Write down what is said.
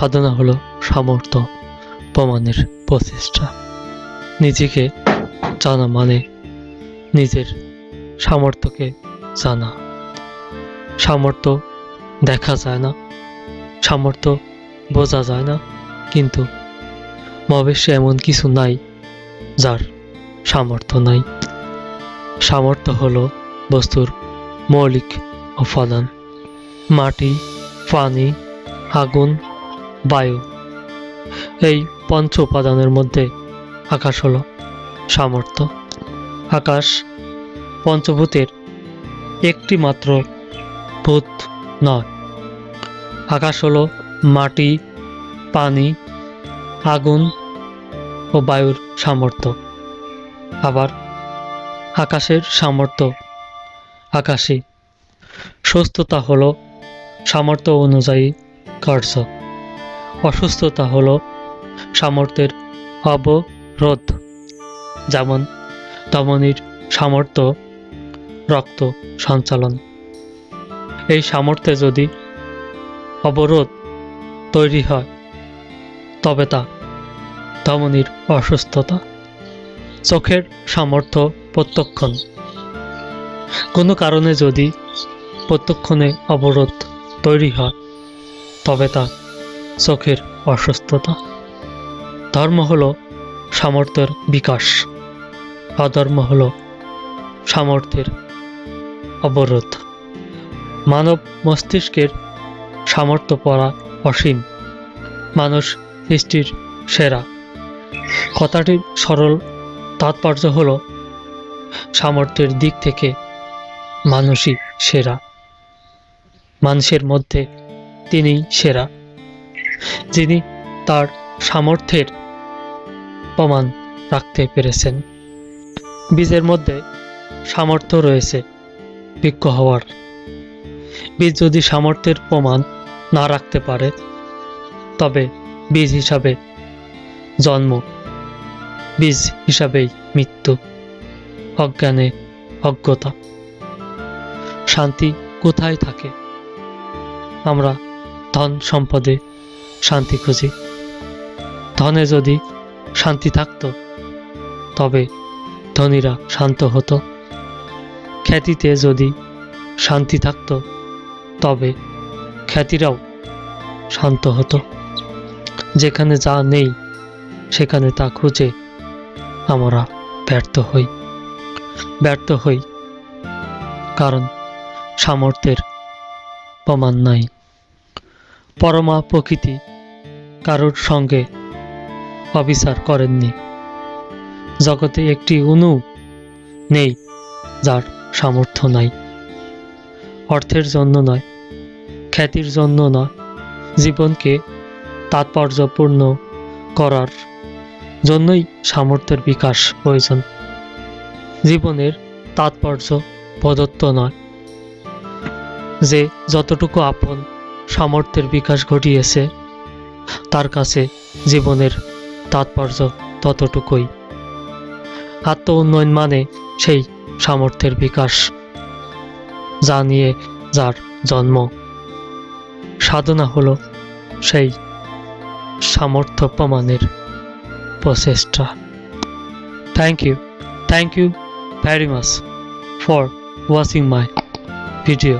সাধনা হলো সামর্থ্য, প্রমাণের প্রচেষ্টা। নিজেকে জানা মানে নিজের সামর্থ্যকে জানা। সামর্থ্য দেখা যায় না, সামর্থ্য বোঝা যায় না, কিন্তু মহাবিশ্বে এমন কিছু নাই যার সামর্থ্য নাই। সামর্থ্য হল বস্তুর মৌলিক উপাদান। মাটি, পানি, আগুন বায়ু। এই পঞ্চ উপাদানের মধ্যে আকাশ হলো সামর্থ্য। আকাশ পঞ্চভূতের একটি মাত্র ভূত নয়। আকাশ হলো মাটি, পানি, আগুন ও বায়ুর সামর্থ্য। আবার আকাশের সামর্থ্য আকাশে। সুস্থতা হলো সামর্থ্য অনুযায়ী কার্য। অসুস্থতা হলো সামর্থ্যের অবরোধ। যেমন ধমনীর সামর্থ্য, রক্ত সঞ্চালন। এই সামর্থ্যে যদি অবরোধ তৈরি হয়, তবে তা ধমনীর অসুস্থতা, চোখের সামর্থ্য প্রত্যক্ষণ। কোনো কারণে যদি প্রত্যক্ষণে অবরোধ তৈরি হয়, তবে তা চোখের অসুস্থতা। ধর্ম হল সামর্থ্যের বিকাশ। অধর্ম হল সামর্থ্যের অবরোধ। মানব মস্তিষ্কের সামর্থ্য পড়া অসীম। মানুষ সৃষ্টির সেরা। কথাটির সরল, তাৎপর্য হল সামর্থ্যের দিক থেকে মানুষই সেরা। মানুষের মধ্যে তিনি সেরা। যিনি তার সামর্থ্যের প্রমাণ রাখতে পেরেছেন। বীজের মধ্যে সামর্থ্য রয়েছে বৃক্ষ হওয়ার। বীজ যদি সামর্থ্যের প্রমাণ না রাখতে পারে, তবে বীজ হিসাবে জন্ম, বীজ হিসাবেই মৃত্যু, অজ্ঞানে অজ্ঞতা। শান্তি কোথায় থাকে? আমরা ধন সম্পদে শান্তি খুঁজি। ধনে যদি শান্তি থাকতো, তবে ধনীরা শান্ত হতো। খ্যাতিতে যদি শান্তি থাকতো, তবে খ্যাতিরাও শান্ত হতো। যেখানে যা নেই, সেখানে তা খুঁজে আমরা ব্যর্থ হই। ব্যর্থ হই কারণ সামর্থ্যের প্রমাণ নাই। পরমা প্রকৃতি কারোর সঙ্গে অবিচার করেননি। জগতে একটি অনু নেই যার সামর্থ্য নাই। অর্থের জন্য নয়, খ্যাতির জন্য নয়, জীবনকে তাৎপর্যপূর্ণ করার জন্যই সামর্থ্যের বিকাশ প্রয়োজন। জীবনের তাৎপর্য প্রদত্ত নয়। যে যতটুকু আপন সামর্থ্যের বিকাশ ঘটিয়েছে। তার কাছে জীবনের তাৎপর্য ততটুকুই। আত্ম উন্নয়ন মানে সেই সামর্থ্যের বিকাশ, যা নিয়ে যার জন্ম। সাধনা হলো সেই সামর্থ্য প্রমাণের প্রচেষ্টা thank you thank much for watching my video